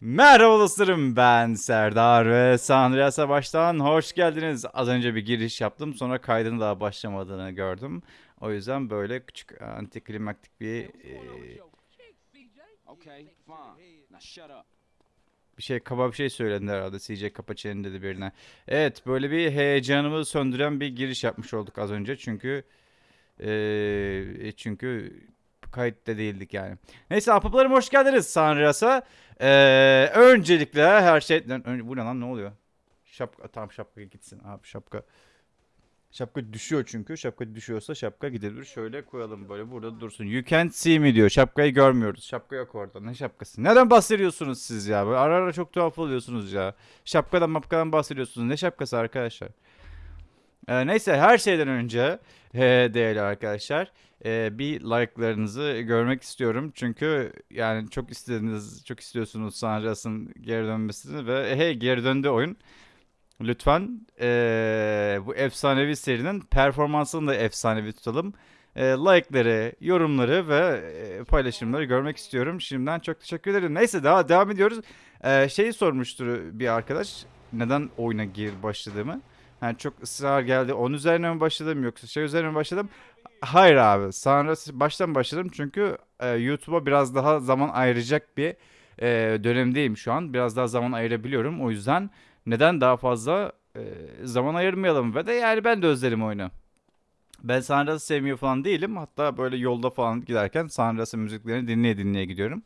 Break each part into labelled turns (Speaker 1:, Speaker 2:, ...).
Speaker 1: Merhaba dostlarım ben Serdar ve Sandria Savaş'tan hoş geldiniz. Az önce bir giriş yaptım sonra kaydın daha başlamadığını gördüm. O yüzden böyle küçük antiklimaktik bir e, bir şey kaba bir şey söyledi herhalde CJ Kapaçen'in dedi birine. Evet böyle bir heyecanımı söndüren bir giriş yapmış olduk az önce çünkü e, çünkü kayıtta değildik yani. Neyse ahbaplarım hoş geldiniz Sanrias'a. Ee, öncelikle her şeyden önce bu ne lan ne oluyor? Şapka tamam şapka gitsin abi şapka. Şapka düşüyor çünkü. Şapka düşüyorsa şapka gidebilir. Şöyle koyalım böyle burada dursun. You can't see me diyor. Şapkayı görmüyoruz. Şapka yok orada. Ne şapkası? Neden bahsediyorsunuz siz ya? Böyle ara ara çok tuhaf oluyorsunuz ya. Şapkadan mapkadan bahsediyorsunuz. Ne şapkası arkadaşlar? Ee, neyse her şeyden önce e, değerli arkadaşlar e, bir like'larınızı görmek istiyorum. Çünkü yani çok istediniz, çok istiyorsunuz Sanras'ın geri dönmesini ve hey geri döndü oyun. Lütfen e, bu efsanevi serinin performansını da efsanevi tutalım. E, like'ları, yorumları ve e, paylaşımları görmek istiyorum. Şimdiden çok teşekkür ederim. Neyse daha devam ediyoruz. E, şeyi sormuştur bir arkadaş. Neden oyuna gir başladığımı. Yani çok ısrar geldi. Onun üzerine mi başladım yoksa şey üzerine mi başladım? Hayır abi. Sonra baştan başladım çünkü e, YouTube'a biraz daha zaman ayıracak bir e, dönemdeyim şu an. Biraz daha zaman ayırabiliyorum. O yüzden neden daha fazla e, zaman ayırmayalım ve de yani ben de özlerim oyunu. Ben Sanras'ı sevmiyor falan değilim. Hatta böyle yolda falan giderken Sanras'ın müziklerini dinleye dinleye gidiyorum.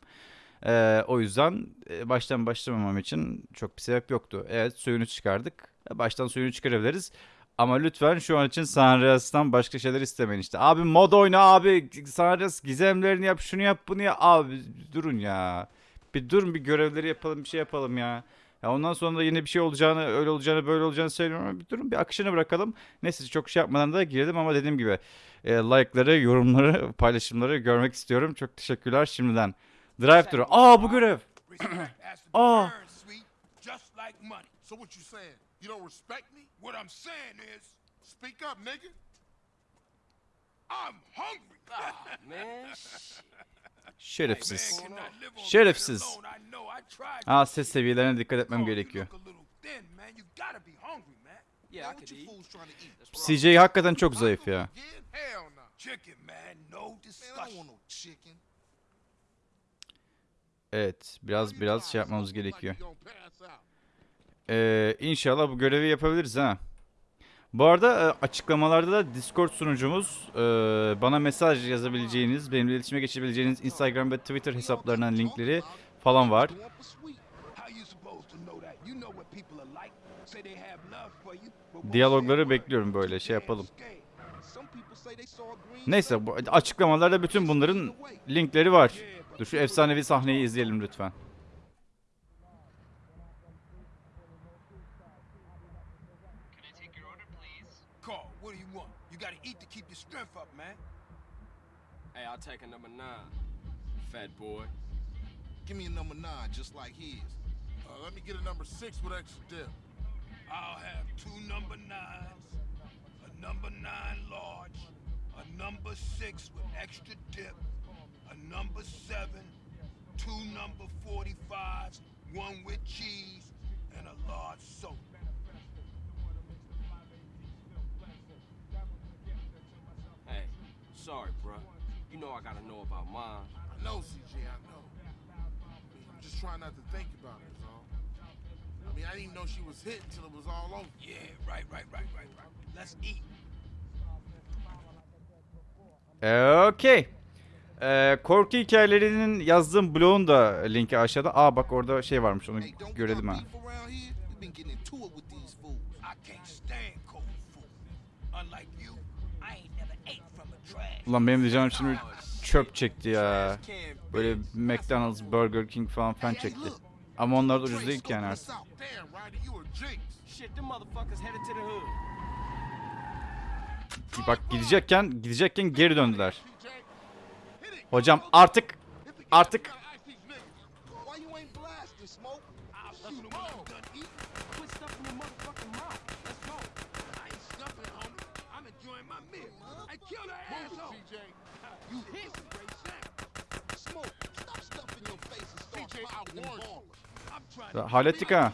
Speaker 1: E, o yüzden e, baştan başlamamam için çok bir sebep yoktu. Evet suyunu çıkardık. E, Baştan suyunu çıkarabiliriz. Ama lütfen şu an için Sanrias'tan başka şeyler istemeyin işte. Abi mod oyna abi. Sanrias gizemlerini yap şunu yap bunu yap. Abi durun ya. Bir durun bir görevleri yapalım bir şey yapalım ya. Ya ondan sonra da yine bir şey olacağını öyle olacağını böyle olacağını söylüyorum ama bir durun bir akışını bırakalım. Neyse çok şey yapmadan da girdim ama dediğim gibi e, like'ları, yorumları, paylaşımları görmek istiyorum. Çok teşekkürler şimdiden. Drive thru. Aa bu görev.
Speaker 2: Respect you don't respect me? What I'm saying is, speak up, nigga. I'm hungry.
Speaker 3: Man.
Speaker 1: Şerefsiz.
Speaker 2: Man
Speaker 1: Şerefsiz.
Speaker 2: tried.
Speaker 1: Aa ses seviyelerine dikkat etmem
Speaker 2: Oh,
Speaker 1: gerekiyor. CJ hakikaten çok zayıf ya. Evet, biraz biraz şey yapmamız gerekiyor.
Speaker 4: you gonna pass out?
Speaker 1: Ee, inşallah bu görevi yapabiliriz ha. Bu arada e, açıklamalarda da Discord sunucumuz, e, bana mesaj yazabileceğiniz, benimle iletişime geçebileceğiniz Instagram ve Twitter hesaplarının linkleri falan var. Diyalogları bekliyorum böyle şey yapalım. Neyse açıklamalarda bütün bunların linkleri var. Dur şu efsanevi sahneyi izleyelim lütfen.
Speaker 3: Take a number nine. Fat boy.
Speaker 4: Give me a number nine, just like his.
Speaker 2: Uh, let me get a number six with extra dip. I'll have two number nines, a number nine large, a number six with extra dip, a number seven, two number 45s, one with cheese, and a large soda.
Speaker 3: Hey, sorry, bruh. You know I gotta know about mine.
Speaker 2: I know, CJ, I know. I mean, I'm just trying not to think about it, is all. I mean, I didn't even know she was hit until it was all over. Yeah, right, right, right, right, right. Let's eat.
Speaker 1: Okey. Ee, korku hikayelerinin yazdığım blogun da linki aşağıda. Aa bak orada şey varmış onu görelim ha. Ulan benim canım şimdi çöp çekti ya. Böyle. McDonald's, Burger King falan
Speaker 4: hey,
Speaker 1: çekti. Ama onlar da ucuz değil ki yani artık. Bak gidecekken gidecekken geri döndüler. Hocam artık artık
Speaker 4: Why you ain't blasting, Smoke?
Speaker 2: I'll shoot him when I'm done eating.
Speaker 3: Quit stuffing your motherfucking mouth. Let's go.
Speaker 2: I ain't stuffing, homie. I'm enjoying my meal. I killed her asshole. CJ. You hit. Great sound.
Speaker 4: Smoke, stop stuffing your face and start
Speaker 2: CJ, I
Speaker 4: popping them
Speaker 2: warned you.
Speaker 4: ballers.
Speaker 2: trying to
Speaker 1: Hallettik ha.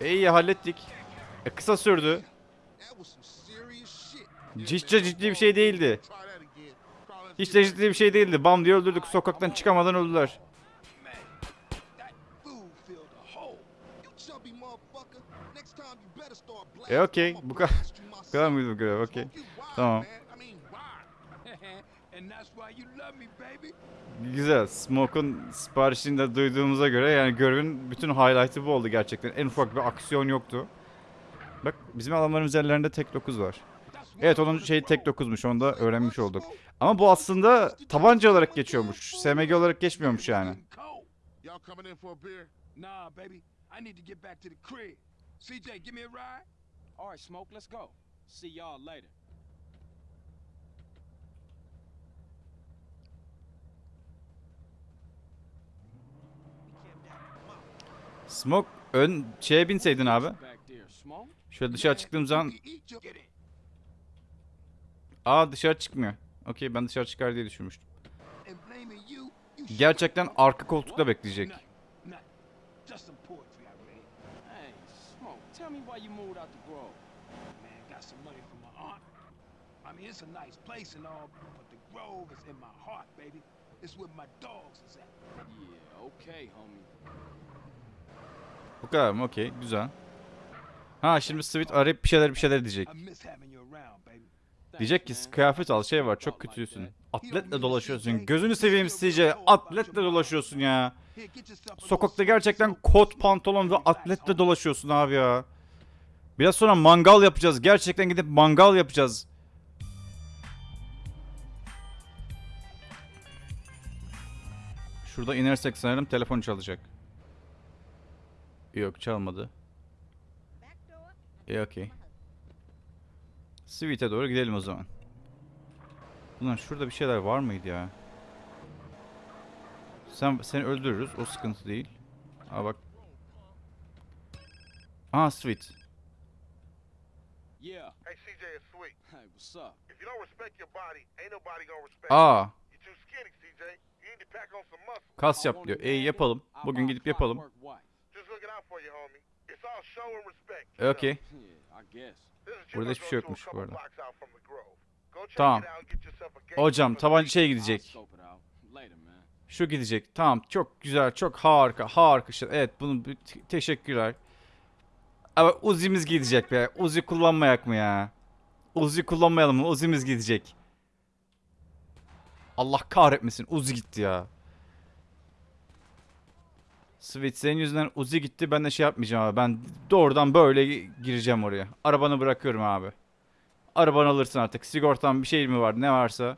Speaker 1: İyi hallettik. E, kısa sürdü. De ciddi bir şey değildi. Hiç de ciddi bir şey değildi. Bam diye öldürdük. Sokaktan çıkamadan öldüler. E okey. Bu kadar, bu kadar mıydı bu görev? Okey. Tamam. Güzel. Smoke'un siparişini de duyduğumuza göre yani görevin bütün highlight'ı bu oldu gerçekten. En ufak bir aksiyon yoktu. Bak bizim adamların üzerlerinde tek 9 var. Evet onun şeyi tek 9'muş onu da öğrenmiş olduk. Ama bu aslında tabanca olarak geçiyormuş. SMG olarak geçmiyormuş yani.
Speaker 2: Cold.
Speaker 4: Y'all coming in for a beer?
Speaker 2: Nah, baby. I need to get back to the crib. CJ, give me a ride.
Speaker 3: All right, Smoke,
Speaker 1: ön şeye binseydin abi. Şöyle dışarı çıktığım zaman aa dışarı çıkmıyor. Okey ben dışarı çıkar diye düşünmüştüm. Gerçekten arka koltukta bekleyecek.
Speaker 2: I mean, it's a nice place and all, but the grove is in my heart, baby. It's where my dogs is at.
Speaker 3: Yeah, okay, homie.
Speaker 1: Bu kadar mı? Okey güzel. Ha şimdi Sweet arayıp bir şeyler bir şeyler diyecek. Diyecek ki kıyafet al şey var çok kötüsün. Atletle dolaşıyorsun. Gözünü seveyim CJ. Atletle dolaşıyorsun ya. Sokakta gerçekten kot pantolon ve atletle dolaşıyorsun abi ya. Biraz sonra mangal yapacağız. Gerçekten gidip mangal yapacağız. Şurada inersek sanırım telefon çalacak. Yok çalmadı. İyi okey. Sweet'e doğru gidelim o zaman. Ulan şurada bir şeyler var mıydı ya? Sen seni öldürürüz. O sıkıntı değil. Aa bak. Aa Sweet.
Speaker 3: Yeah.
Speaker 5: Hey, CJ, it's sweet.
Speaker 3: Hey, what's up?
Speaker 5: If you don't respect your body, ain't nobody gonna respect
Speaker 1: Aa
Speaker 5: you. You're too skinny, CJ. You need to pack on some muscle.
Speaker 1: kas yap diyor.
Speaker 3: wagon,
Speaker 1: yapalım. Bugün gidip yapalım.
Speaker 5: Looking out for you, homie. It's all show and respect. is
Speaker 1: Burada hiçbir şey yokmuş bu arada. Tamam. Hocam
Speaker 5: for the
Speaker 1: tabanca
Speaker 5: week.
Speaker 1: şeye
Speaker 3: I'll
Speaker 1: gidecek. Şu gidecek. Tamam çok güzel. Çok harika. Harika. şey. Evet bunu teşekkürler. Ama Uzi'miz gidecek be. Uzi kullanmayak mı ya? Uzi kullanmayalım mı? Uzi'miz gidecek. Allah kahretmesin. Uzi gitti ya. Sweet senin yüzünden Uzi gitti. Ben de şey yapmayacağım abi. Ben doğrudan böyle gireceğim oraya. Arabanı bırakıyorum abi. Arabanı alırsın artık. Sigortan bir şey mi var? Ne varsa.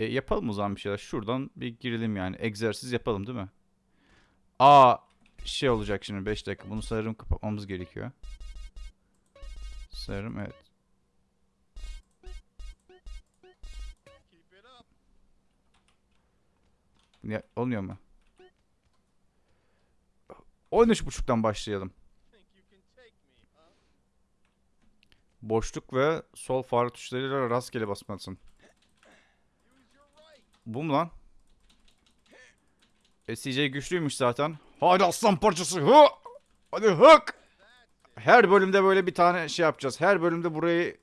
Speaker 1: E, yapalım o zaman bir şeyler. Şuradan bir girelim yani. Egzersiz yapalım değil mi? Aa şey olacak şimdi 5 dakika. Bunu sanırım kapatmamız gerekiyor. Sanırım evet. Ya, olmuyor mu? 13.30'dan başlayalım. Boşluk ve sol fare tuşlarıyla rastgele basmalısın. Bu mu lan? E, CJ güçlüymüş zaten. Hadi aslan parçası. Hı! Hadi hık. Her bölümde böyle bir tane şey yapacağız. Her bölümde burayı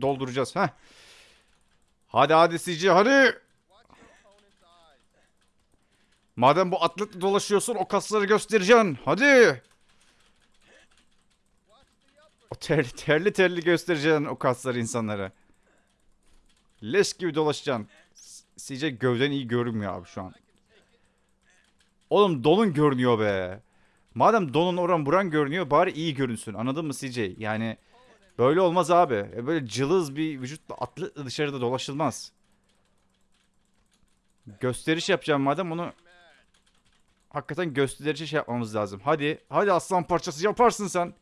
Speaker 1: dolduracağız. Heh. Hadi hadi CJ hadi. Madem bu atletle dolaşıyorsun o kasları göstereceksin. Hadi. O terli terli, terli göstereceksin o kasları insanlara. Leş gibi dolaşacaksın. CJ gövden iyi görünmüyor abi şu an. Oğlum donun görünüyor be. Madem donun oran buran görünüyor bari iyi görünsün. Anladın mı CJ? Yani böyle olmaz abi. E Böyle cılız bir vücutla atletle dışarıda dolaşılmaz. Gösteriş yapacağım madem onu hakikaten gösterici şey yapmamız lazım. Hadi, hadi aslan parçası yaparsın sen.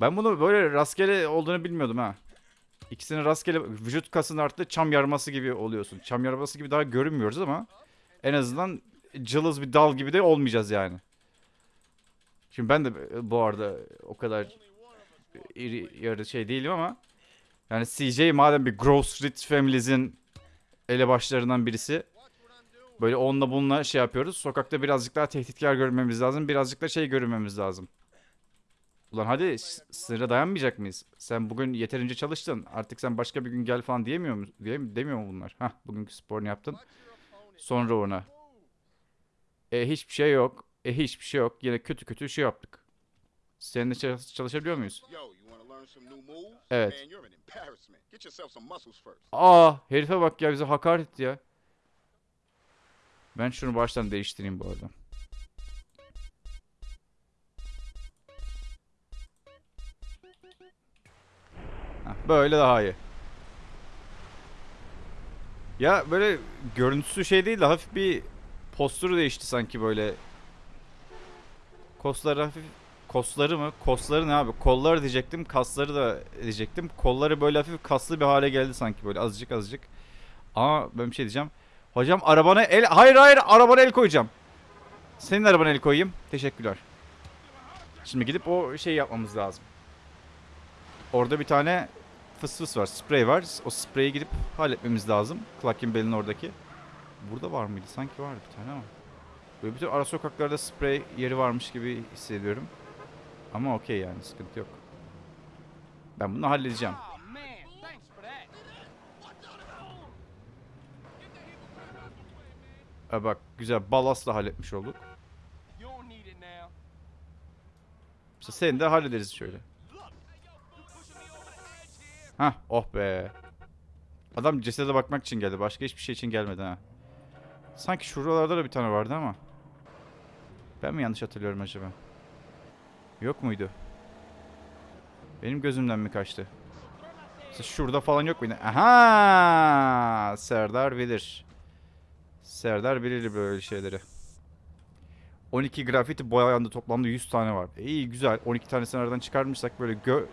Speaker 1: Ben bunu böyle rastgele olduğunu bilmiyordum ha. İkisinin rastgele vücut kasının arttı çam yarması gibi oluyorsun. Çam yarması gibi daha görünmüyoruz ama en azından cılız bir dal gibi de olmayacağız yani. Şimdi ben de bu arada o kadar iri yarı şey değilim ama yani CJ madem bir Grove Street Family's'in elebaşlarından birisi. Böyle onunla bununla şey yapıyoruz. Sokakta birazcık daha tehditkar görmemiz lazım. Birazcık da şey görünmemiz lazım. Ulan hadi sınıra dayanmayacak mıyız? Sen bugün yeterince çalıştın. Artık sen başka bir gün gel falan diyemiyor mu? Diye, demiyor mu bunlar? Hah bugünkü sporunu yaptın. Sonra ona. E hiçbir şey yok. E hiçbir şey yok. Yine kötü kötü şey yaptık. Seninle çalış- çalışabiliyor muyuz? Evet. Aa herife bak ya bize hakaret etti ya. Ben şunu baştan değiştireyim bu arada. Böyle daha iyi. Ya böyle görüntüsü şey değil de hafif bir postürü değişti sanki böyle. Kosları hafif Kosları mı? Kosları ne abi? Kolları diyecektim. Kasları da diyecektim. Kolları böyle hafif kaslı bir hale geldi sanki böyle azıcık azıcık. Ama ben bir şey diyeceğim. Hocam arabana el... Hayır hayır arabana el koyacağım. Senin arabana el koyayım. Teşekkürler. Şimdi gidip o şeyi yapmamız lazım. Orada bir tane fıs fıs var. Sprey var. O spreyi gidip halletmemiz lazım. Clark'in belinin oradaki. Burada var mıydı? Sanki vardı bir tane ama. Böyle bütün ara sokaklarda sprey yeri varmış gibi hissediyorum. Ama okey yani sıkıntı yok. Ben bunu halledeceğim.
Speaker 3: Oh man, thanks for that.
Speaker 1: Ha bak güzel balastla halletmiş olduk. İşte seni de hallederiz şöyle. Hah oh be. Adam cesede bakmak için geldi. Başka hiçbir şey için gelmedi ha. Sanki şuralarda da bir tane vardı ama. Ben mi yanlış hatırlıyorum acaba? Yok muydu? Benim gözümden mi kaçtı? Mesela şurada falan yok muydu? Aha! Serdar bilir. Serdar bilir böyle şeyleri. 12 grafiti boyandı toplamda 100 tane var. İyi güzel. 12 tanesini aradan çıkarmışsak böyle gö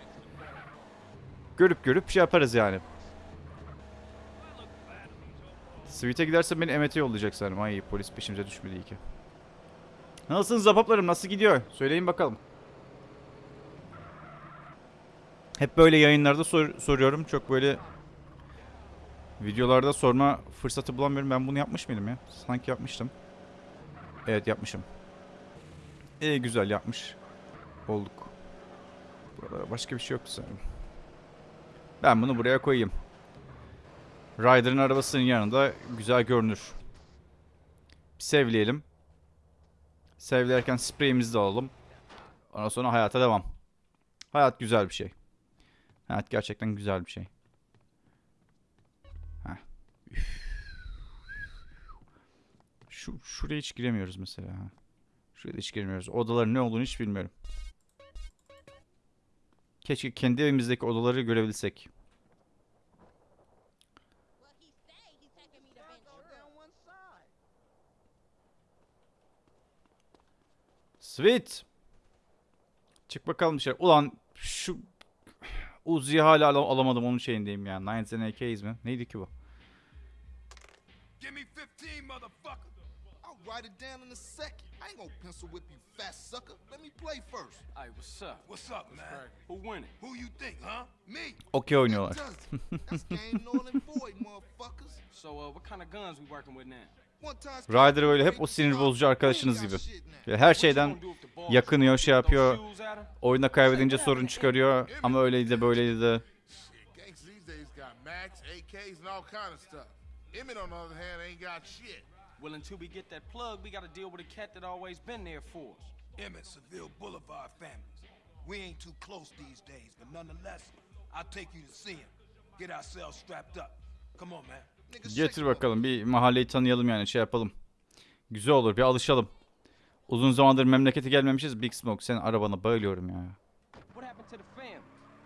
Speaker 1: görüp görüp şey yaparız yani. Sweet'e gidersen beni Emet'e yollayacak sanırım. Ay polis peşimize düşmedi iyi ki. Nasılsınız zapaplarım? Nasıl gidiyor? Söyleyin bakalım. Hep böyle yayınlarda sor- soruyorum. Çok böyle videolarda sorma fırsatı bulamıyorum. Ben bunu yapmış mıydım ya? Sanki yapmıştım. Evet yapmışım. İyi güzel yapmış. Olduk. Burada başka bir şey yoktu sanırım. Ben bunu buraya koyayım. Ryder'ın arabasının yanında güzel görünür. Sevleyelim. Sevlerken spreyimizi de alalım. Ondan sonra hayata devam. Hayat güzel bir şey. Hayat gerçekten güzel bir şey. Şu, şuraya hiç giremiyoruz mesela. Şuraya hiç girmiyoruz. Odaların ne olduğunu hiç bilmiyorum. Keşke kendi evimizdeki odaları görebilsek. Sweet. Çık bakalım dışarı. Ulan şu Uzi'yi hala ala- alamadım onun şeyindeyim ya. Nines and AK'yiz mi? Neydi ki bu?
Speaker 2: Give me 15, motherfucker.
Speaker 4: I'll write it down in a second. I ain't gonna pencil whip you, fat sucker. Let me play first.
Speaker 3: Hey, what's up?
Speaker 2: What's up, man?
Speaker 3: Who winning?
Speaker 2: Who you think, huh? Me.
Speaker 1: Okey oynuyorlar.
Speaker 4: That's game null and void, motherfuckers.
Speaker 3: So, uh, what kind of guns we working with now?
Speaker 1: Ryder böyle hep o sinir bozucu arkadaşınız gibi. Her şeyden yakınıyor, şey yapıyor. Oyunda kaybedince sorun çıkarıyor. Ama öyleydi de böyleydi de.
Speaker 5: Emmett, on the other hand, ain't got shit.
Speaker 3: Well, until we get that plug, we gotta deal with a cat that always been there for us.
Speaker 2: Emmett, Seville Boulevard families. We ain't too close these days, but nonetheless, I'll take you to see him. Get ourselves strapped up. Come on, man.
Speaker 1: Getir bakalım bir mahalleyi tanıyalım yani şey yapalım. Güzel olur bir alışalım. Uzun zamandır memlekete gelmemişiz. Big Smoke senin arabana bayılıyorum ya.
Speaker 3: What happened to the family?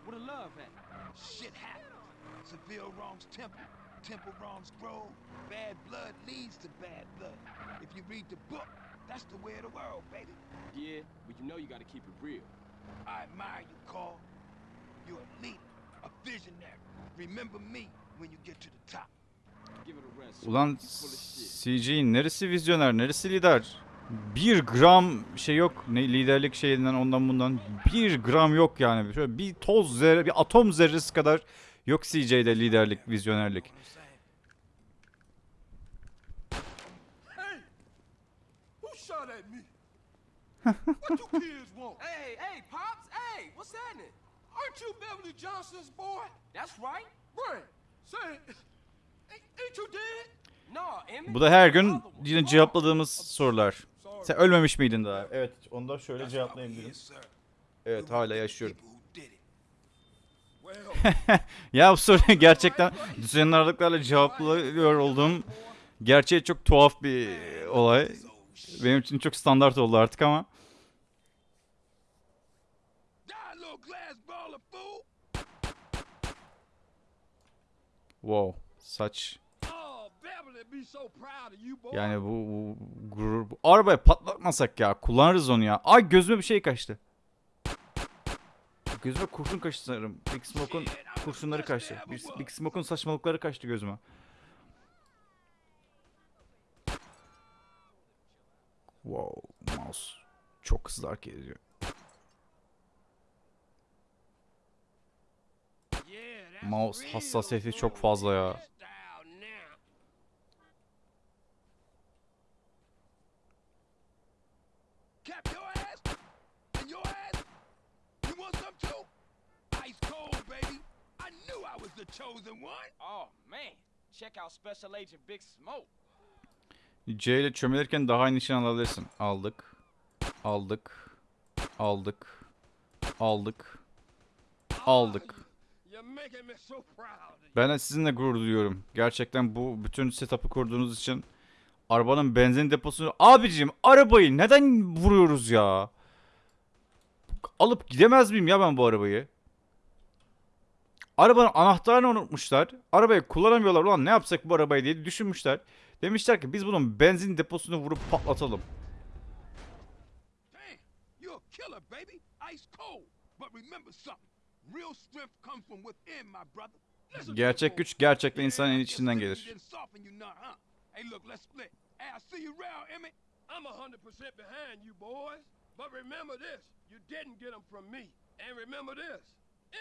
Speaker 3: Where the love at?
Speaker 2: Shit happens. Seville wrongs Temple. Temple wrongs Grove. Bad blood leads to bad blood. If you read the book, that's the way of the world, baby.
Speaker 3: Yeah, but you know you gotta keep it real.
Speaker 2: I admire you, Carl. You're a leader, a visionary. Remember me when you get to the top.
Speaker 1: Ulan. CG'in neresi vizyoner, neresi lider? Bir gram şey yok. Ne liderlik şeyinden ondan bundan. Bir gram yok yani. Şöyle bir toz zerre, bir atom zerresi kadar Yok CJ'de liderlik, vizyonerlik.
Speaker 3: hey, hey, Pops, hey, what's happening?
Speaker 2: Aren't you Beverly Johnson's boy?
Speaker 3: That's right.
Speaker 2: Brent, say, ain't you dead?
Speaker 1: Bu da her gün yine cevapladığımız sorular. Sen ölmemiş miydin daha? Evet, onu da şöyle cevaplayabilirim. Evet, hala yaşıyorum. Ya bu soruyu gerçekten düzenli aralıklarla cevaplıyor olduğum gerçeği çok tuhaf bir olay. Benim için çok standart oldu artık ama. Wow, saç. Yani bu, bu gurur. Bu arabaya patlatmasak ya. Kullanırız onu ya. Ay gözüme bir şey kaçtı. Gözüme kurşun kaçtı sanırım. Big Smoke'un kurşunları kaçtı. Big, Smoke'un saçmalıkları kaçtı gözüme. Wow, mouse çok hızlı hareket ediyor. Mouse hassasiyeti çok fazla ya.
Speaker 2: The chosen one.
Speaker 3: Oh, man. Check out Special Agent Big Smoke.
Speaker 1: C ile çömelirken daha iyi nişan alabilirsin. Aldık. Aldık. Aldık. Aldık. Aldık.
Speaker 2: You're making me so proud of you.
Speaker 1: Ben de sizinle gurur duyuyorum. Gerçekten bu bütün setup'ı kurduğunuz için arabanın benzin deposunu... Abicim arabayı neden vuruyoruz ya? Alıp gidemez miyim ya ben bu arabayı? Arabanın anahtarını unutmuşlar. Arabayı kullanamıyorlar. Ulan ne yapsak bu arabayı diye düşünmüşler. Demişler ki biz bunun benzin deposunu vurup patlatalım. Gerçek güç gerçekten insanın içinden gelir.
Speaker 2: didn't soften you none, huh? Hey, look, let's split. Hey, I see you round, Emmett. I'm a 100% behind you, boys. But remember this. You didn't get them from me. And remember this.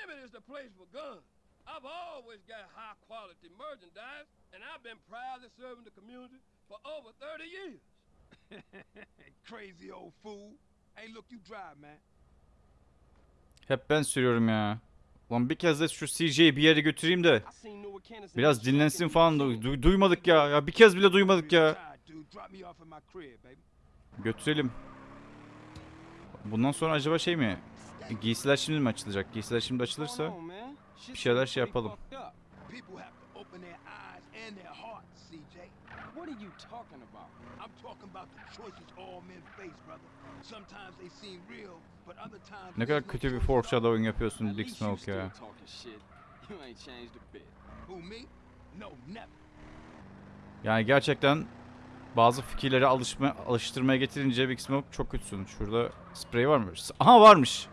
Speaker 2: Emmett is the place for guns. I've always got high quality merchandise, and I've been proudly serving the community for over 30 years. Crazy old fool. Hey, look, you drive, man.
Speaker 1: Hep ben sürüyorum ya. Ulan bir kez de şu CJ'yi bir yere götüreyim de biraz dinlensin falan.
Speaker 3: museum.
Speaker 1: Du- du- duymadık ya. Ya bir kez bile duymadık ya. Götürelim. Bundan sonra acaba şey mi? Giysiler şimdi mi açılacak? Giysiler şimdi açılırsa bir şeyler şey yapalım.
Speaker 3: What are you talking about?
Speaker 2: I'm talking about the choices all men face, brother. Sometimes they seem real, but other times
Speaker 1: Ne kadar kötü bir foreshadowing yapıyorsun
Speaker 3: you
Speaker 1: Smoke ya.
Speaker 3: talking shit. You ain't changed a bit.
Speaker 2: Who me? No, never.
Speaker 1: Yani gerçekten bazı fikirleri alışma, alıştırmaya getirince Big Smoke çok kötüsün. Şurada sprey var mı? Aha varmış.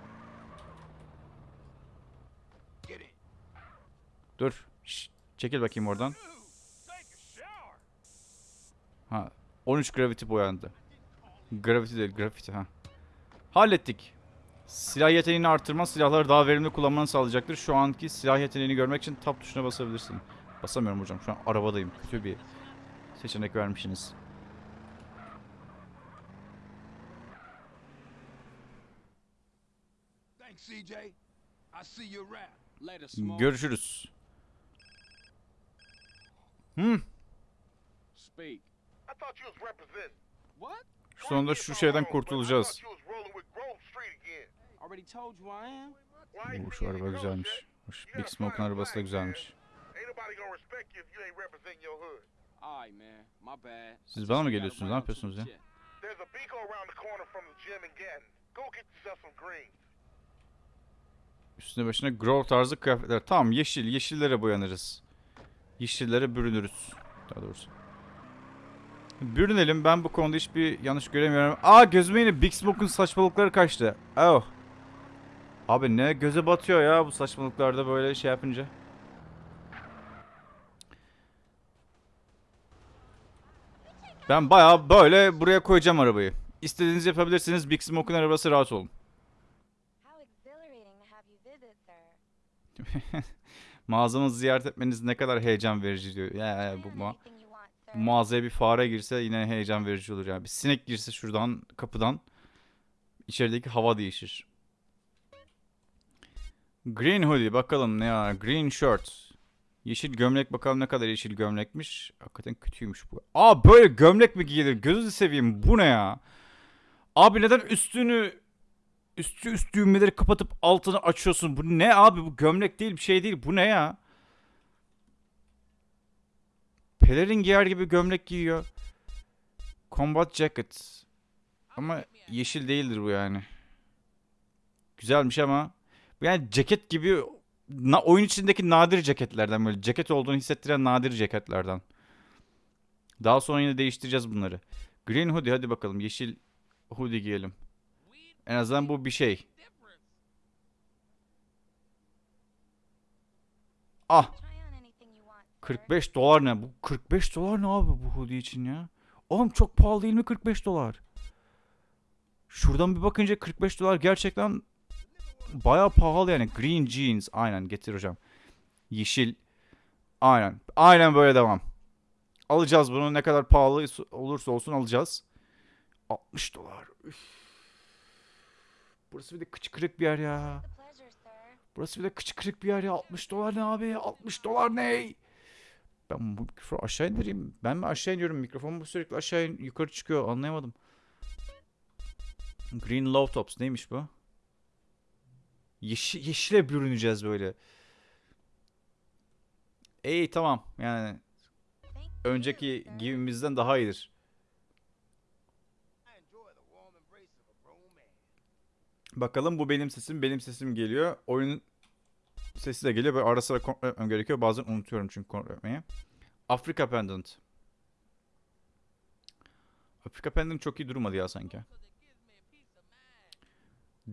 Speaker 2: Get in.
Speaker 1: Dur. Şşt, çekil bakayım oradan. Ha. 13 gravity boyandı. Gravity değil, graffiti ha. Hallettik. Silah yeteneğini artırma silahları daha verimli kullanmanı sağlayacaktır. Şu anki silah yeteneğini görmek için tab tuşuna basabilirsin. Basamıyorum hocam. Şu an arabadayım. Kötü bir seçenek vermişsiniz.
Speaker 2: Thanks, CJ. I see you around.
Speaker 3: Later, smoke.
Speaker 1: Görüşürüz. Hmm.
Speaker 3: Speak.
Speaker 5: I thought you was representing.
Speaker 3: What?
Speaker 1: Sonunda şu şeyden kurtulacağız.
Speaker 5: you
Speaker 1: şu araba güzelmiş. Big Smoke'un arabası da güzelmiş. Siz bana mı geliyorsunuz? Ne yapıyorsunuz ya? Üstüne başına Grove tarzı kıyafetler. Tamam yeşil. Yeşillere boyanırız. Yeşillere bürünürüz. Daha doğrusu. Bürünelim. Ben bu konuda hiçbir yanlış göremiyorum. Aa gözüme yine Big Smoke'un saçmalıkları kaçtı. Oh. Abi ne göze batıyor ya bu saçmalıklarda böyle şey yapınca. Ben bayağı böyle buraya koyacağım arabayı. İstediğinizi yapabilirsiniz. Big Smoke'un arabası rahat olun. Mağazamızı ziyaret etmeniz ne kadar heyecan verici diyor. Ya, ya bu ma
Speaker 6: sir.
Speaker 1: mağazaya bir fare girse yine heyecan verici olur ya. Bir sinek girse şuradan kapıdan içerideki hava değişir. Green hoodie bakalım ne ya? Green shirt. Yeşil gömlek bakalım ne kadar yeşil gömlekmiş. Hakikaten kötüymüş bu. Aa böyle gömlek mi giyilir? Gözünü seveyim bu ne ya? Abi neden üstünü üstü üst düğmeleri kapatıp altını açıyorsun? Bu ne abi? Bu gömlek değil bir şey değil. Bu ne ya? Pelerin giyer gibi gömlek giyiyor. Combat jacket. Ama yeşil değildir bu yani. Güzelmiş ama. Yani ceket gibi na- oyun içindeki nadir ceketlerden böyle ceket olduğunu hissettiren nadir ceketlerden. Daha sonra yine değiştireceğiz bunları. Green hoodie hadi bakalım yeşil hoodie giyelim. En azından bu bir şey. Ah
Speaker 6: Try on anything you want, sir.
Speaker 1: 45 dolar ne? Bu 45 dolar ne abi bu hoodie için ya? Oğlum çok pahalı değil mi 45 dolar? Şuradan bir bakınca 45 dolar gerçekten bayağı pahalı yani. Green jeans. Aynen getir hocam. Yeşil. Aynen. Aynen böyle devam. Alacağız bunu ne kadar pahalı olursa olsun alacağız. 60 dolar. Üf. Burası bir de kıç kırık bir yer ya. Burası bir de kıç kırık bir yer ya. 60 dolar ne abi? 60 dolar ne? Ben bu mikrofonu aşağı indireyim. Ben mi aşağı iniyorum? Mikrofon mu sürekli aşağı in- yukarı çıkıyor? Anlayamadım. Green Low Tops neymiş bu? Yeşil, yeşile bürüneceğiz böyle. İyi tamam yani önceki
Speaker 6: sir.
Speaker 1: giyimimizden daha iyidir.
Speaker 3: I enjoy the warm embrace of a grown man.
Speaker 1: Bakalım bu benim sesim benim sesim geliyor. Oyunun sesi de geliyor. Böyle ara sıra kontrol etmem gerekiyor. Bazen unutuyorum çünkü kontrol etmeyi. Afrika Pendant. Afrika Pendant çok iyi durmadı ya sanki.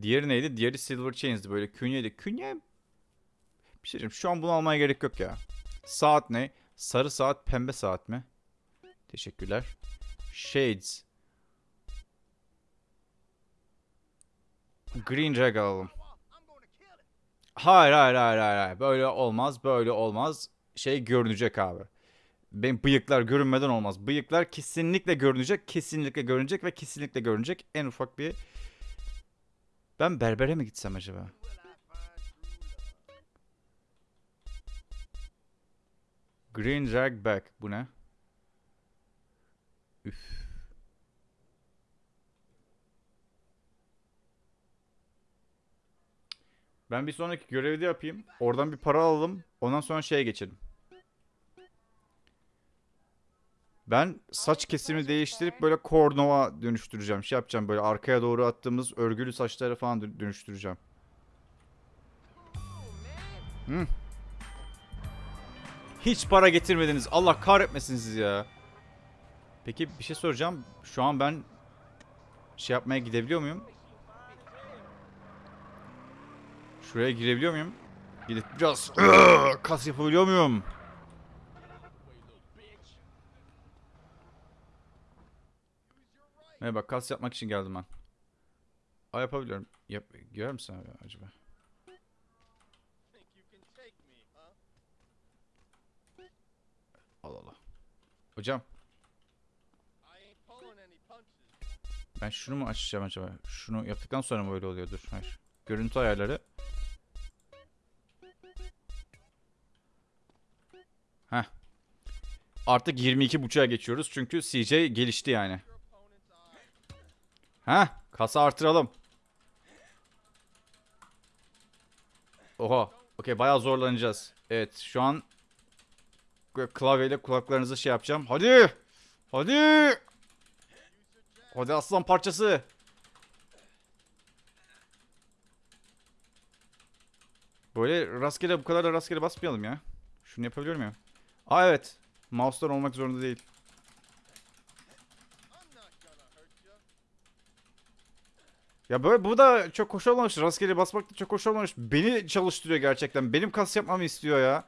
Speaker 1: Diğeri neydi? Diğeri Silver Chains'di böyle künyeydi. Künye bir şey. Şu an bunu almaya gerek yok ya. Saat ne? Sarı saat, pembe saat mi? Teşekkürler. Shades. Green Drag alalım. Hayır hayır hayır hayır. Böyle olmaz böyle olmaz. Şey görünecek abi. Benim bıyıklar görünmeden olmaz. Bıyıklar kesinlikle görünecek, kesinlikle görünecek ve kesinlikle görünecek. En ufak bir... Ben berbere mi gitsem acaba? Green Drag Back. Bu ne? Üf. Ben bir sonraki görevi de yapayım. Oradan bir para alalım. Ondan sonra şeye geçelim. Ben saç kesimi değiştirip böyle kornova dönüştüreceğim. Şey yapacağım böyle arkaya doğru attığımız örgülü saçlara falan dö- dönüştüreceğim. Hı. Hiç para getirmediniz. Allah kahretmesin sizi ya. Peki bir şey soracağım. Şu an ben şey yapmaya gidebiliyor muyum? Şuraya girebiliyor muyum? Gidip biraz kas yapabiliyor muyum? Ne bak kas yapmak için geldim ben. Aa yapabiliyorum. Yap girer misin abi acaba? Allah Allah. Hocam ben şunu mu açacağım acaba? Şunu yaptıktan sonra mı öyle oluyordur? Hayır. Görüntü ayarları. Artık 22.5'a geçiyoruz çünkü CJ gelişti yani. Heh. Kasa artıralım. Oha. Okey bayağı zorlanacağız. Evet şu an klavyeyle kulaklarınızı şey yapacağım. Hadi. Hadi. Hadi aslan parçası. Böyle rastgele bu kadar da rastgele basmayalım ya. Şunu yapabiliyor muyum? Aa evet. Mouse'dan olmak zorunda değil. Ya böyle bu da çok hoş olmamış. Rastgele basmak da çok hoş olmamış. Beni çalıştırıyor gerçekten. Benim kas yapmamı istiyor ya.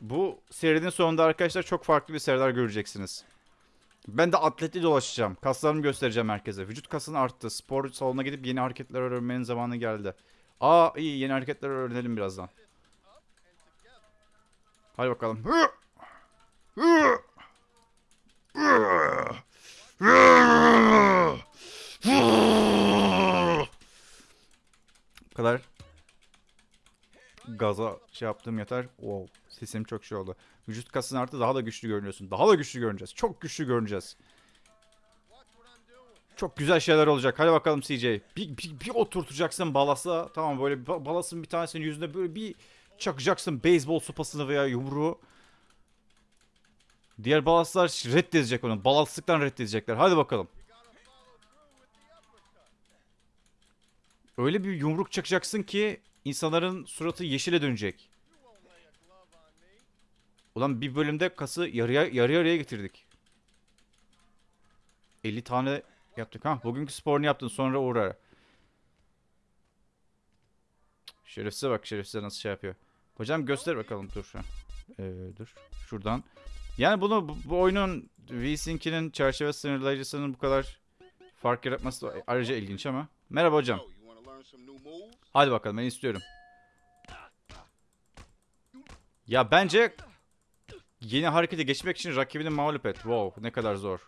Speaker 1: Bu serinin sonunda arkadaşlar çok farklı bir seriler göreceksiniz. Ben de atletli dolaşacağım. Kaslarımı göstereceğim herkese. Vücut kasını arttı. Spor salonuna gidip yeni hareketler öğrenmenin zamanı geldi. Aa iyi yeni hareketler öğrenelim birazdan. Hadi bakalım. Hı! Bu kadar gaza şey yaptığım yeter. Wow, sesim çok şey oldu. Vücut kasın artı daha da güçlü görünüyorsun. Daha da güçlü görüneceğiz. Çok güçlü görüneceğiz. Çok güzel şeyler olacak. Hadi bakalım CJ. Bir, bir, bir oturtacaksın balasa. Tamam böyle balasın bir tanesinin yüzüne böyle bir çakacaksın beyzbol sopasını veya yumruğu. Diğer balaslar reddedecek onu. Balaslıktan reddedecekler. Hadi bakalım. Öyle bir yumruk çakacaksın ki insanların suratı yeşile dönecek. Ulan bir bölümde kası yarıya yarı yarıya getirdik. 50 tane yaptık ha. Bugünkü sporunu yaptın sonra uğrar. Şerefsize bak şerefsize nasıl şey yapıyor. Hocam göster bakalım dur. Ee, dur. Şuradan. Yani bunu bu, bu oyunun VSync'inin çerçeve sınırlayıcısının bu kadar fark yaratması da ayrıca ilginç ama. Merhaba hocam.
Speaker 3: Moves?
Speaker 1: Hadi bakalım ben istiyorum. Ya bence yeni harekete geçmek için rakibini mağlup et. Wow ne kadar zor.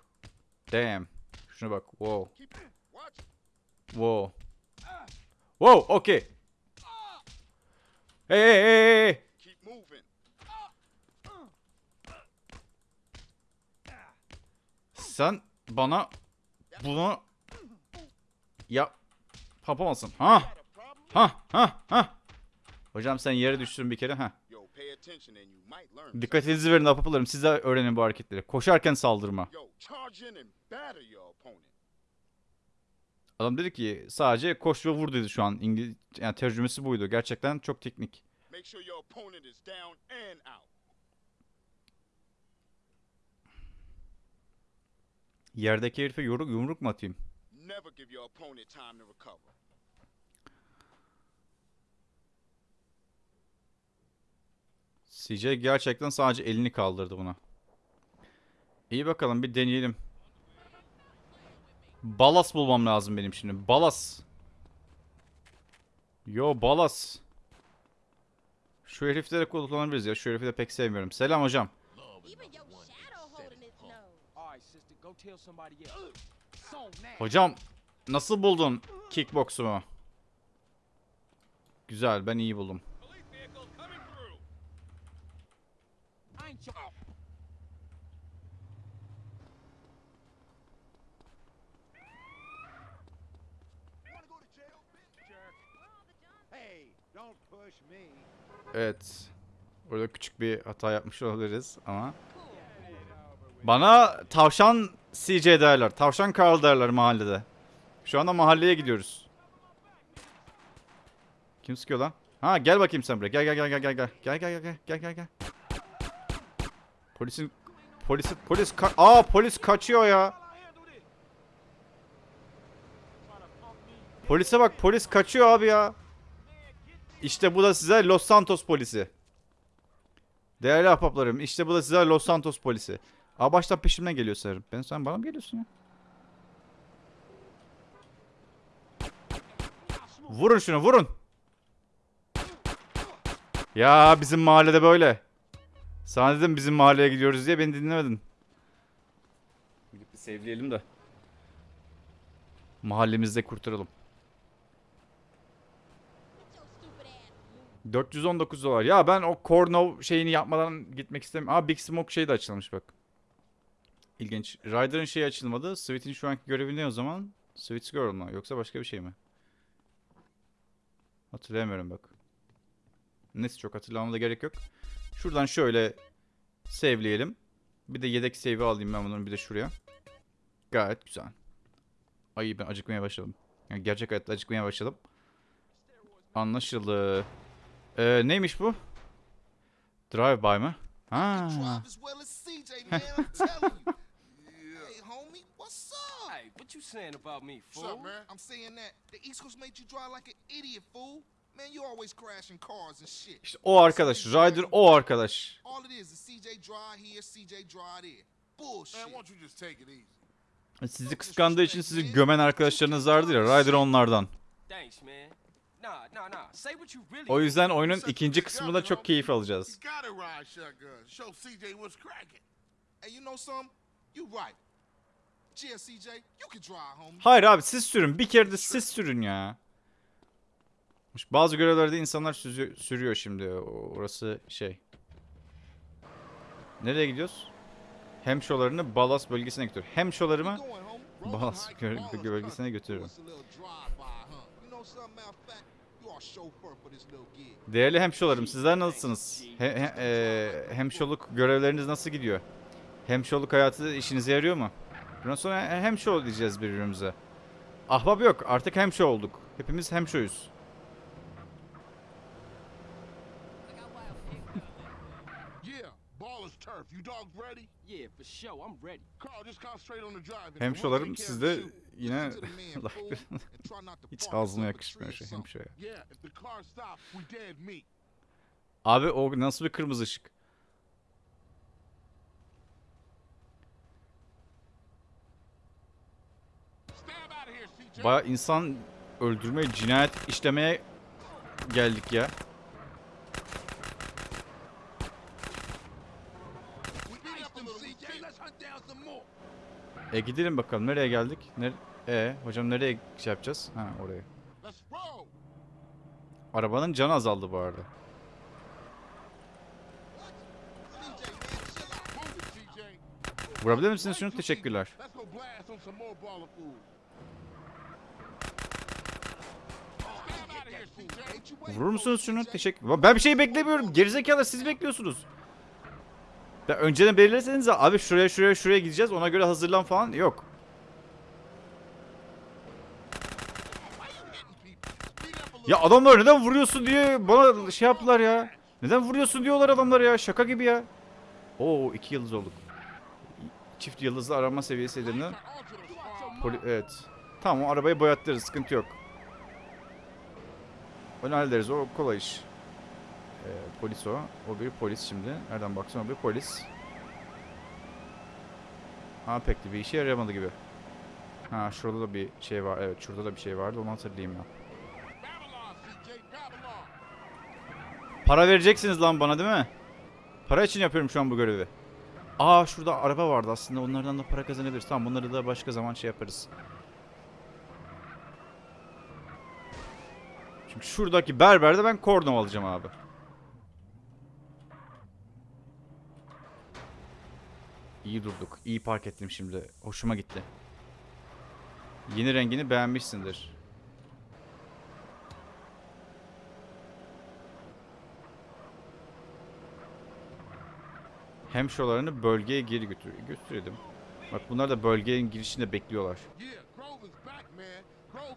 Speaker 1: Damn. Şuna bak. Wow. Wow. Wow okey. Hey hey hey hey.
Speaker 3: Keep moving.
Speaker 1: Sen bana bunu ya yapamazsın. Ha? Ha ha ha. Hocam sen yere düştün bir kere ha. Dikkatinizi verin apapalarım. Siz de öğrenin bu hareketleri. Koşarken saldırma. Adam dedi ki sadece koş ve vur dedi şu an. İngiliz yani tercümesi buydu. Gerçekten çok teknik.
Speaker 3: Make sure your opponent is down and out.
Speaker 1: Yerdeki herife yumruk, yumruk mu atayım?
Speaker 3: Never give your opponent time to recover.
Speaker 1: CJ gerçekten sadece elini kaldırdı buna. İyi bakalım bir deneyelim. Balas bulmam lazım benim şimdi. Balas. Yo balas. Şu herifleri kullanabiliriz ya. Şu herifi de pek sevmiyorum. Selam hocam. Hocam nasıl buldun kickboksumu? Güzel ben iyi buldum. Evet. Orada küçük bir hata yapmış olabiliriz ama. Bana tavşan CJ derler. Tavşan Carl derler mahallede. Şu anda mahalleye gidiyoruz. Kim sıkıyor lan? Ha gel bakayım sen buraya. Gel gel gel gel gel. Gel gel gel gel gel gel gel. Polisin polisi polis ka- Aa polis kaçıyor ya. Polise bak polis kaçıyor abi ya. İşte bu da size Los Santos polisi. Değerli ahbaplarım işte bu da size Los Santos polisi. Aa baştan peşimden geliyor sanırım. Ben sen bana mı geliyorsun ya? Vurun şunu vurun. Ya bizim mahallede böyle. Sana dedim bizim mahalleye gidiyoruz diye beni dinlemedin. Gidip bir sevleyelim de. Mahallemizde kurtaralım.
Speaker 7: Get your stupid ass.
Speaker 1: 419 dolar. Ya ben o Kornov şeyini yapmadan gitmek istemiyorum. Aa Big Smoke şey de açılmış bak. İlginç. Ryder'ın şeyi açılmadı. Sweet'in şu anki görevi ne o zaman? Sweet's Girl mu? Yoksa başka bir şey mi? Hatırlayamıyorum bak. Neyse çok hatırlamama da gerek yok. Şuradan şöyle save'leyelim. Bir de yedek save'i alayım ben bunun bir de şuraya. Gayet güzel. Ay ben acıkmaya başladım. Yani gerçek hayatta acıkmaya başladım. Anlaşıldı. Ee, neymiş bu? Drive-by mı? Ha.
Speaker 4: Drive as well as CJ, man. I'm telling you. Hey, homie, what's up?
Speaker 8: Hey, what you saying about me,
Speaker 5: What's
Speaker 8: fool?
Speaker 5: up, man?
Speaker 4: I'm saying that the East Coast made you drive like an idiot, fool. Man, you always crashing cars and shit.
Speaker 1: İşte o arkadaş. Ryder o arkadaş.
Speaker 4: All it is is CJ drive here, CJ drive there. Bullshit.
Speaker 5: Man, won't you just take it easy?
Speaker 1: Sizi kıskandığı için sizi gömen arkadaşlarınız vardır ya. Ryder onlardan.
Speaker 8: Thanks, man. Nah, nah, nah. Say what you really
Speaker 1: O yüzden oyunun ikinci kısmında çok keyif alacağız. Hayır abi siz sürün. Bir kere de siz sürün ya. Bazı görevlerde insanlar sürüyor şimdi. Orası şey. Nereye gidiyoruz? Hemşolarını Balas bölgesine götür. Hemşolarımı. Balas bölgesine götürüyorum. Değerli hemşolarım sizler nasılsınız? He, he- e, hemşoluk görevleriniz nasıl gidiyor? Hemşoluk hayatı işinize yarıyor mu? Bundan sonra he- hemşo diyeceğiz birbirimize. Ahbap yok artık hemşo olduk. Hepimiz hemşoyuz.
Speaker 5: Yeah, baller's turf. You dogs ready?
Speaker 8: Yeah, for sure. I'm ready.
Speaker 5: Carl, just concentrate on the driving.
Speaker 1: Hemşolarım
Speaker 5: We'll take care
Speaker 1: siz
Speaker 5: of the
Speaker 1: de
Speaker 5: shoot.
Speaker 1: yine
Speaker 4: Listen to the man,
Speaker 1: laf-
Speaker 4: fool, and try not to
Speaker 1: hiç
Speaker 4: park
Speaker 1: ağzıma
Speaker 4: yourself a
Speaker 1: yakışmıyor
Speaker 4: tree
Speaker 1: şey
Speaker 4: or something.
Speaker 1: hemşoya.
Speaker 5: Yeah, if the car stops, we dead meat.
Speaker 1: Abi o nasıl bir kırmızı ışık?
Speaker 5: Stab out of here, CJ.
Speaker 1: Baya insan öldürmeye, cinayet işlemeye geldik ya. E gidelim bakalım nereye geldik? Ner e hocam nereye şey yapacağız? Ha oraya. Arabanın canı azaldı bu arada. Vurabilir misiniz şunu? Teşekkürler.
Speaker 5: CJ. Let's go blast on some more baller food. Stab out of here, CJ.
Speaker 1: Vurur musunuz şunu? Teşekkür. Ben bir şey beklemiyorum. Gerizekalı siz bekliyorsunuz. Ya önceden belirleseniz abi şuraya şuraya şuraya gideceğiz ona göre hazırlan falan yok. Ya adamlar neden vuruyorsun diye bana şey yaptılar ya. Neden vuruyorsun diyorlar adamlar ya. Şaka gibi ya. Oo iki yıldız olduk. Çift yıldızlı arama seviyesi. Poli evet. Tamam o arabayı boyattırız sıkıntı yok. Onu hallederiz o kolay iş. Ee, polis o. O bir polis şimdi. Nereden baksan o bir polis. Ha pek de bir işe yaramadı gibi. Ha şurada da bir şey var. Evet şurada da bir şey vardı onu hatırlayayım.
Speaker 5: Babylon.
Speaker 1: Para vereceksiniz lan bana değil mi? Para için yapıyorum şu an bu görevi. Aa şurada araba vardı aslında onlardan da para kazanabiliriz. Tamam bunları da başka zaman şey yaparız. Çünkü şuradaki berberde ben korno alacağım abi. İyi durduk. İyi park ettim şimdi. Hoşuma gitti. Yeni rengini beğenmişsindir. Hemşolarını bölgeye geri götür götürelim. Bak bunlar da bölgenin girişinde bekliyorlar.
Speaker 5: Yeah,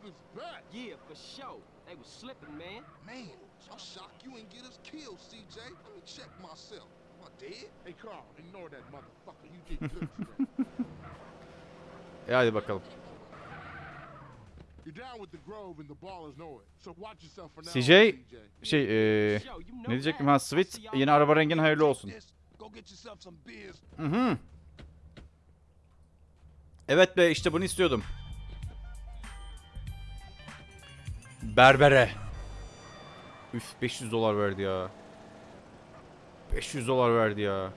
Speaker 5: is back.
Speaker 8: Yeah, for sure. They was slipping, man.
Speaker 4: Man, I'm shocked you ain't get us killed, CJ. Let me check myself. Am I dead?
Speaker 5: Hey, Carl, ignore that motherfucker. You did good today.
Speaker 1: E hadi bakalım.
Speaker 5: You're down with the Grove and the ballers know it. So watch yourself for now.
Speaker 1: CJ. Şey
Speaker 8: know
Speaker 1: ne diyecektim ha Sweet yeni araba rengin hayırlı olsun. Hı hı. Evet be işte bunu istiyordum. Berbere. Üf 500 dolar verdi ya. 500 dolar verdi ya.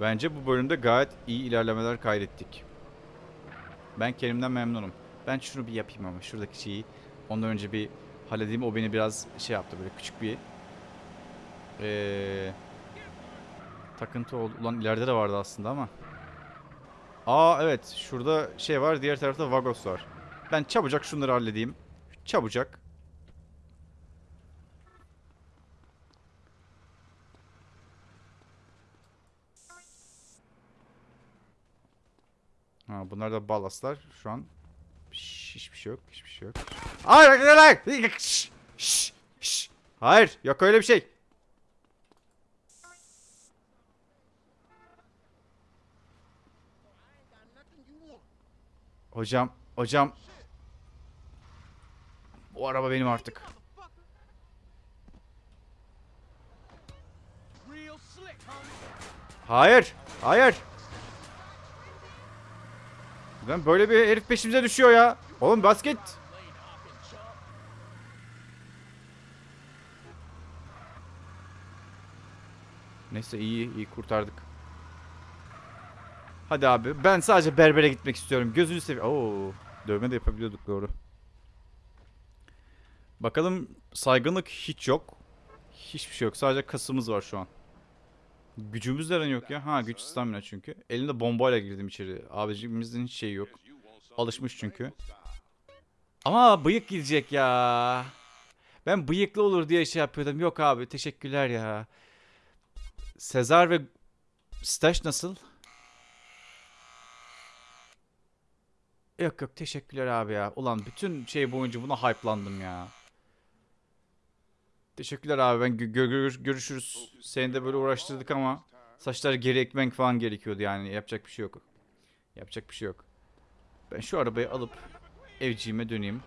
Speaker 1: Bence bu bölümde gayet iyi ilerlemeler kaydettik. Ben kendimden memnunum. Ben şunu bir yapayım ama şuradaki şeyi ondan önce bir halledeyim. O beni biraz şey yaptı böyle küçük bir ee, takıntı oldu. Ulan ileride de vardı aslında ama. Aa evet şurada şey var diğer tarafta Vagos var. Ben çabucak şunları halledeyim. Çabucak. Ha, bunlar da balastlar. Şu an hiçbir şey yok. Hiçbir şey yok. Hayır, hayır, hayır. Şş, şş. Hayır, yok öyle bir şey. Hocam, hocam. Bu araba benim artık. Hayır, hayır. Ben böyle bir herif peşimize düşüyor ya. Oğlum basket. Neyse iyi iyi kurtardık. Hadi abi. Ben sadece berbere gitmek istiyorum. Gözünü seveyim. Oo, dövme de yapabiliyorduk doğru. Bakalım saygınlık hiç yok. Hiçbir şey yok. Sadece kasımız var şu an. Gücümüz neden yok ya? Ha güç stamina çünkü. Elinde bombayla girdim içeri. Abicimizin hiç şeyi yok. Alışmış çünkü. Ama bıyık gidecek ya. Ben bıyıklı olur diye şey yapıyordum. Yok abi teşekkürler ya. Sezar ve Stash nasıl? Yok yok teşekkürler abi ya. Ulan bütün şey boyunca buna hype'landım ya. Teşekkürler abi ben gö- gö- gör- görüşürüz. Seni de böyle uğraştırdık ama saçları geri ekmek falan gerekiyordu yani yapacak bir şey yok. Yapacak bir şey yok. Ben şu arabayı alıp evciğime döneyim.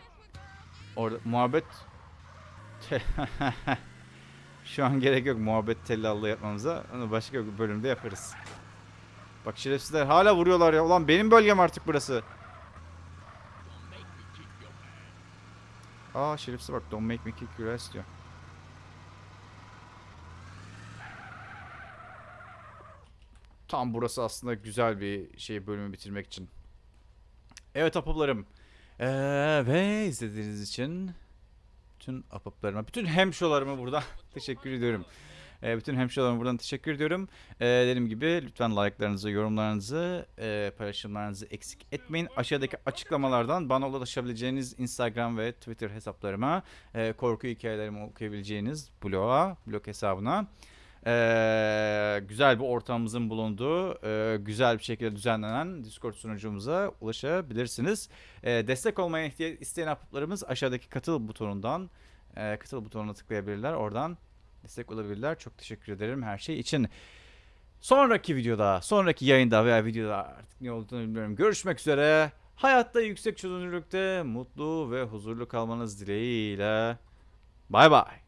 Speaker 1: Orada muhabbet Şu an gerek yok muhabbet tellallığı yapmamıza. Onu başka bir bölümde yaparız. Bak şerefsizler hala vuruyorlar ya. Ulan benim bölgem artık burası. Aa şerefsiz bak don't make me kick your ass diyor. Tam burası aslında güzel bir şey bölümü bitirmek için. Evet apıplarım. Ee, ve izlediğiniz için bütün apıplarıma, bütün hemşolarıma buradan teşekkür ediyorum. Ee, bütün hemşolarıma buradan teşekkür ediyorum. Ee, dediğim gibi lütfen like'larınızı, yorumlarınızı, e, paylaşımlarınızı eksik etmeyin. Aşağıdaki açıklamalardan bana ulaşabileceğiniz Instagram ve Twitter hesaplarıma, e, korku hikayelerimi okuyabileceğiniz bloğa, blog hesabına. Ee, güzel bir ortamımızın bulunduğu, e, güzel bir şekilde düzenlenen Discord sunucumuza ulaşabilirsiniz. Ee, destek olmaya isteyen ahbaplarımız aşağıdaki katıl butonundan e, katıl butonuna tıklayabilirler. Oradan destek olabilirler. Çok teşekkür ederim her şey için. Sonraki videoda, sonraki yayında veya videoda artık ne olduğunu bilmiyorum. Görüşmek üzere. Hayatta yüksek çözünürlükte mutlu ve huzurlu kalmanız dileğiyle. Bay bay.